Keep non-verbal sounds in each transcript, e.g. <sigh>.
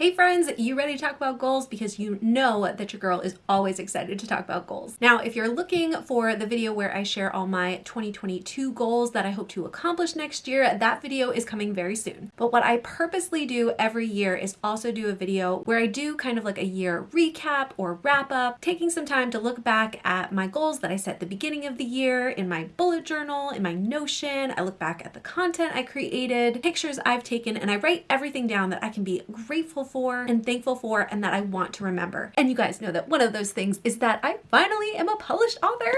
Hey friends, you ready to talk about goals? Because you know that your girl is always excited to talk about goals. Now, if you're looking for the video where I share all my 2022 goals that I hope to accomplish next year, that video is coming very soon. But what I purposely do every year is also do a video where I do kind of like a year recap or wrap up, taking some time to look back at my goals that I set at the beginning of the year in my bullet journal, in my Notion. I look back at the content I created, pictures I've taken, and I write everything down that I can be grateful for and thankful for and that I want to remember. And you guys know that one of those things is that I finally am a published author.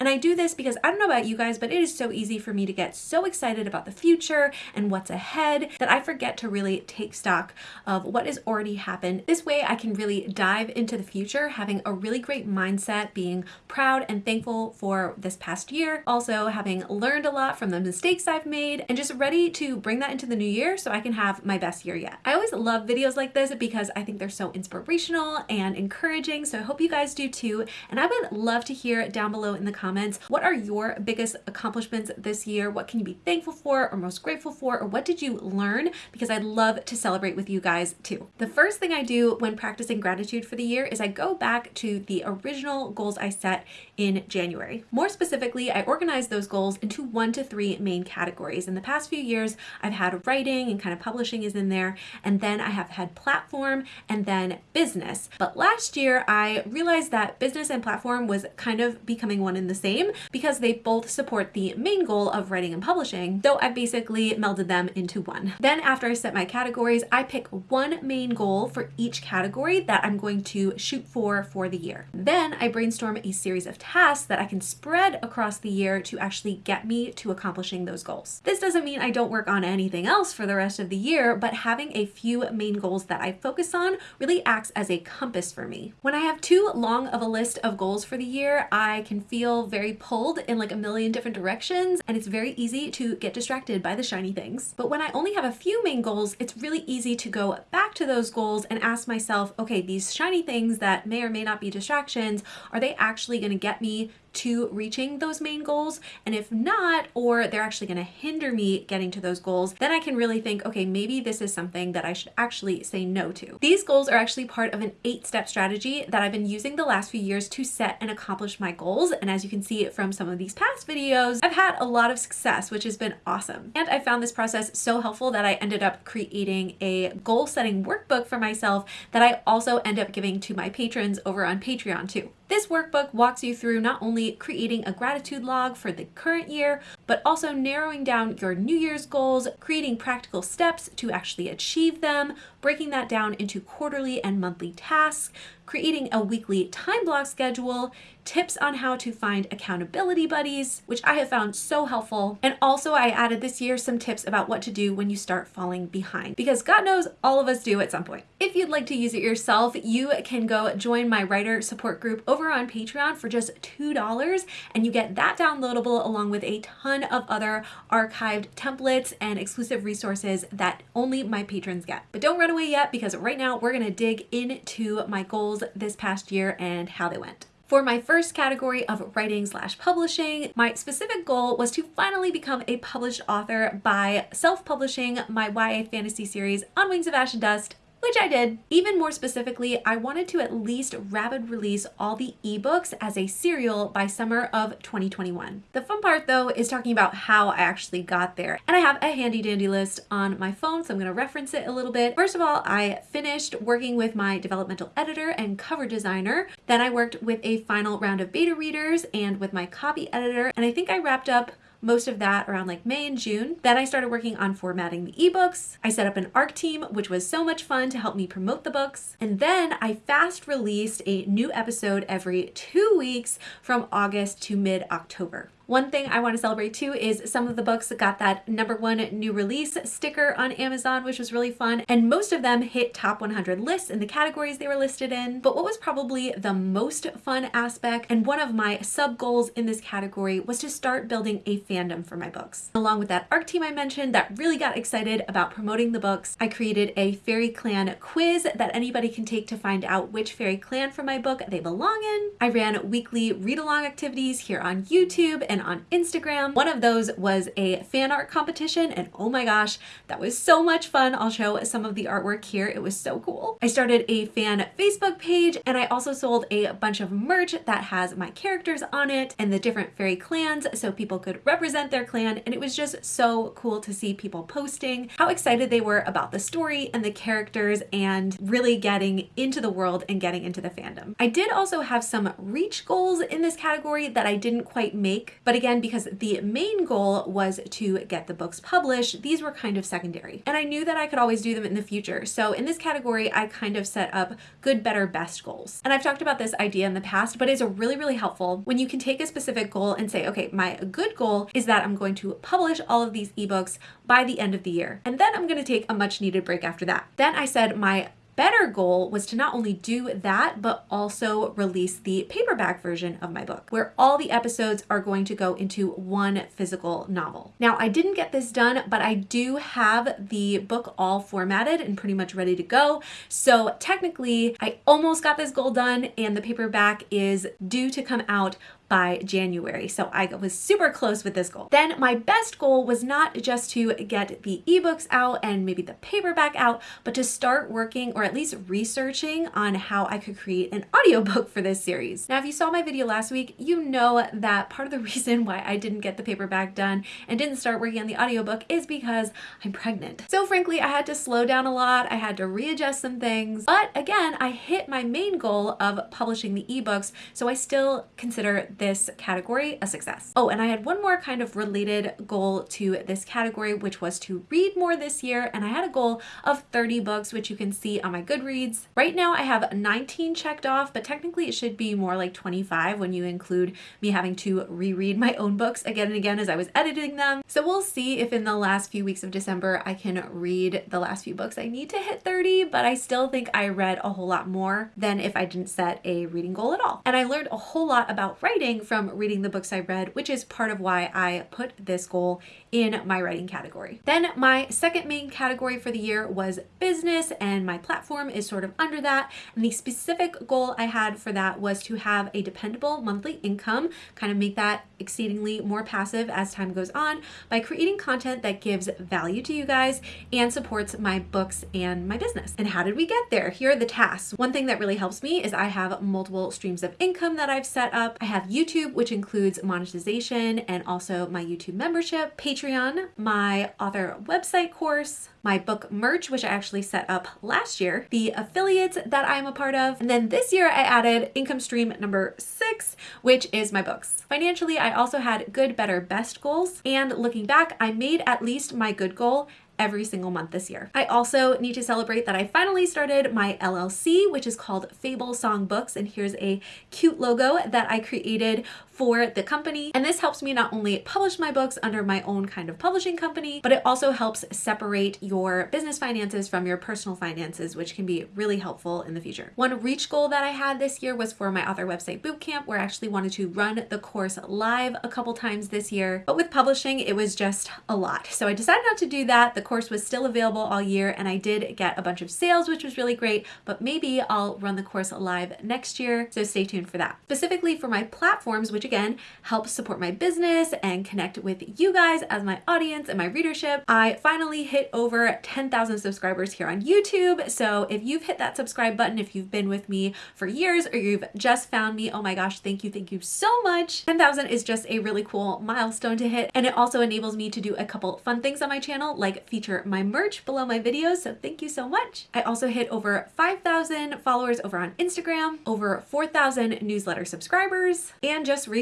And I do this because I don't know about you guys, but it is so easy for me to get so excited about the future and what's ahead that I forget to really take stock of what has already happened. This way I can really dive into the future, having a really great mindset, being proud and thankful for this past year, also having learned a lot from the mistakes I've made and just ready to bring that into the new year so I can have my best year yet. I always love videos like this because I think they're so inspirational and encouraging. So I hope you guys do too. And I would love to hear down below in the comments comments. What are your biggest accomplishments this year? What can you be thankful for or most grateful for? Or what did you learn? Because I'd love to celebrate with you guys too. The first thing I do when practicing gratitude for the year is I go back to the original goals I set in January. More specifically, I organize those goals into one to three main categories. In the past few years, I've had writing and kind of publishing is in there, and then I have had platform and then business. But last year, I realized that business and platform was kind of becoming one in the same because they both support the main goal of writing and publishing, though I basically melded them into one. Then after I set my categories, I pick one main goal for each category that I'm going to shoot for for the year. Then I brainstorm a series of tasks that I can spread across the year to actually get me to accomplishing those goals. This doesn't mean I don't work on anything else for the rest of the year, but having a few main goals that I focus on really acts as a compass for me. When I have too long of a list of goals for the year, I can feel very pulled in like a million different directions and it's very easy to get distracted by the shiny things. But when I only have a few main goals, it's really easy to go back to those goals and ask myself, okay, these shiny things that may or may not be distractions, are they actually going to get me to reaching those main goals? And if not, or they're actually going to hinder me getting to those goals, then I can really think, okay, maybe this is something that I should actually say no to. These goals are actually part of an eight step strategy that I've been using the last few years to set and accomplish my goals. And as you can see from some of these past videos, I've had a lot of success, which has been awesome. And I found this process so helpful that I ended up creating a goal setting workbook for myself that I also end up giving to my patrons over on Patreon too. This workbook walks you through not only creating a gratitude log for the current year, but also narrowing down your New Year's goals, creating practical steps to actually achieve them, breaking that down into quarterly and monthly tasks, creating a weekly time block schedule, tips on how to find accountability buddies, which I have found so helpful. And also I added this year some tips about what to do when you start falling behind, because God knows all of us do at some point. If you'd like to use it yourself, you can go join my writer support group over on Patreon for just $2 and you get that downloadable along with a ton of other archived templates and exclusive resources that only my patrons get. But don't run away yet because right now we're gonna dig into my goals this past year and how they went. For my first category of writing slash publishing, my specific goal was to finally become a published author by self-publishing my YA fantasy series On Wings of Ash and Dust which I did. Even more specifically, I wanted to at least rapid release all the ebooks as a serial by summer of 2021. The fun part though is talking about how I actually got there. And I have a handy dandy list on my phone, so I'm gonna reference it a little bit. First of all, I finished working with my developmental editor and cover designer. Then I worked with a final round of beta readers and with my copy editor. And I think I wrapped up most of that around like May and June. Then I started working on formatting the ebooks. I set up an ARC team, which was so much fun to help me promote the books. And then I fast released a new episode every two weeks from August to mid-October. One thing I want to celebrate too is some of the books that got that number one new release sticker on Amazon, which was really fun. And most of them hit top 100 lists in the categories they were listed in. But what was probably the most fun aspect and one of my sub goals in this category was to start building a fandom for my books. Along with that ARC team I mentioned that really got excited about promoting the books, I created a fairy clan quiz that anybody can take to find out which fairy clan from my book they belong in. I ran weekly read along activities here on YouTube and on Instagram. One of those was a fan art competition and oh my gosh, that was so much fun. I'll show some of the artwork here. It was so cool. I started a fan Facebook page and I also sold a bunch of merch that has my characters on it and the different fairy clans so people could represent their clan and it was just so cool to see people posting how excited they were about the story and the characters and really getting into the world and getting into the fandom. I did also have some reach goals in this category that I didn't quite make but again because the main goal was to get the books published these were kind of secondary. And I knew that I could always do them in the future. So in this category I kind of set up good better best goals. And I've talked about this idea in the past but it's really really helpful when you can take a specific goal and say okay my good goal is that I'm going to publish all of these ebooks by the end of the year and then I'm going to take a much needed break after that. Then I said my better goal was to not only do that, but also release the paperback version of my book, where all the episodes are going to go into one physical novel. Now, I didn't get this done, but I do have the book all formatted and pretty much ready to go. So technically, I almost got this goal done, and the paperback is due to come out by January. So I was super close with this goal. Then my best goal was not just to get the ebooks out and maybe the paperback out, but to start working or at least researching on how I could create an audiobook for this series. Now, if you saw my video last week, you know that part of the <laughs> reason why I didn't get the paperback done and didn't start working on the audiobook is because I'm pregnant. So frankly, I had to slow down a lot. I had to readjust some things. But again, I hit my main goal of publishing the ebooks, so I still consider this category a success. Oh, and I had one more kind of related goal to this category, which was to read more this year. And I had a goal of 30 books, which you can see on my Goodreads. Right now I have 19 checked off, but technically it should be more like 25 when you include me having to reread my own books again and again as I was editing them. So we'll see if in the last few weeks of December I can read the last few books I need to hit 30, but I still think I read a whole lot more than if I didn't set a reading goal at all. And I learned a whole lot about writing from reading the books I read, which is part of why I put this goal in my writing category. Then my second main category for the year was business and my platform is sort of under that. And the specific goal I had for that was to have a dependable monthly income, kind of make that exceedingly more passive as time goes on by creating content that gives value to you guys and supports my books and my business. And how did we get there? Here are the tasks. One thing that really helps me is I have multiple streams of income that I've set up. I have YouTube, which includes monetization and also my YouTube membership, Patreon, my author website course, my book merch, which I actually set up last year, the affiliates that I'm a part of, and then this year I added income stream number six, which is my books. Financially, I also had good, better, best goals, and looking back, I made at least my good goal every single month this year. I also need to celebrate that I finally started my LLC, which is called Fable Song Books. And here's a cute logo that I created for the company. And this helps me not only publish my books under my own kind of publishing company, but it also helps separate your business finances from your personal finances, which can be really helpful in the future. One reach goal that I had this year was for my author website bootcamp, where I actually wanted to run the course live a couple times this year. But with publishing, it was just a lot. So I decided not to do that. The course was still available all year and I did get a bunch of sales, which was really great, but maybe I'll run the course live next year. So stay tuned for that. Specifically for my platforms, which again, help support my business and connect with you guys as my audience and my readership, I finally hit over 10,000 subscribers here on YouTube. So if you've hit that subscribe button, if you've been with me for years or you've just found me, oh my gosh, thank you, thank you so much. 10,000 is just a really cool milestone to hit. And it also enables me to do a couple fun things on my channel, like feature my merch below my videos. So thank you so much. I also hit over 5,000 followers over on Instagram, over 4,000 newsletter subscribers. And just recently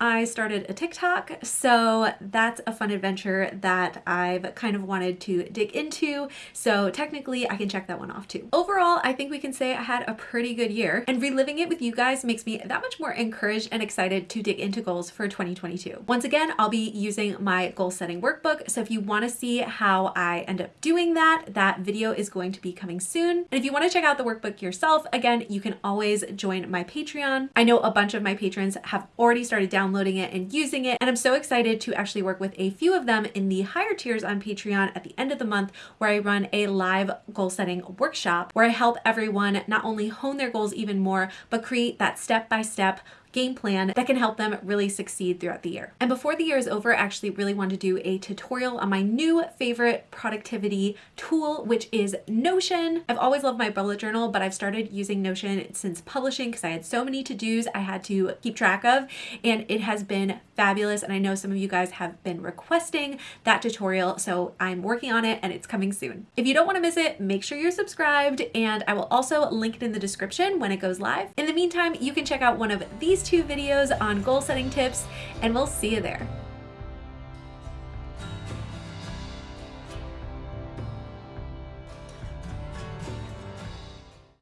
I started a TikTok. So that's a fun adventure that I've kind of wanted to dig into. So technically I can check that one off too. Overall, I think we can say I had a pretty good year and reliving it with you guys makes me that much more encouraged and excited to dig into goals for 2022. Once again, I'll be using my goal setting workbook. So if you want to see how I end up doing that, that video is going to be coming soon. And if you want to check out the workbook yourself, again, you can always join my Patreon. I know a bunch of my patrons have already started downloading it and using it, and I'm so excited to actually work with a few of them in the higher tiers on Patreon at the end of the month where I run a live goal setting workshop where I help everyone not only hone their goals even more, but create that step-by-step game plan that can help them really succeed throughout the year. And before the year is over, I actually really want to do a tutorial on my new favorite productivity tool, which is Notion. I've always loved my bullet journal, but I've started using Notion since publishing because I had so many to-dos I had to keep track of, and it has been fabulous. And I know some of you guys have been requesting that tutorial, so I'm working on it and it's coming soon. If you don't want to miss it, make sure you're subscribed, and I will also link it in the description when it goes live. In the meantime, you can check out one of these two videos on goal setting tips, and we'll see you there.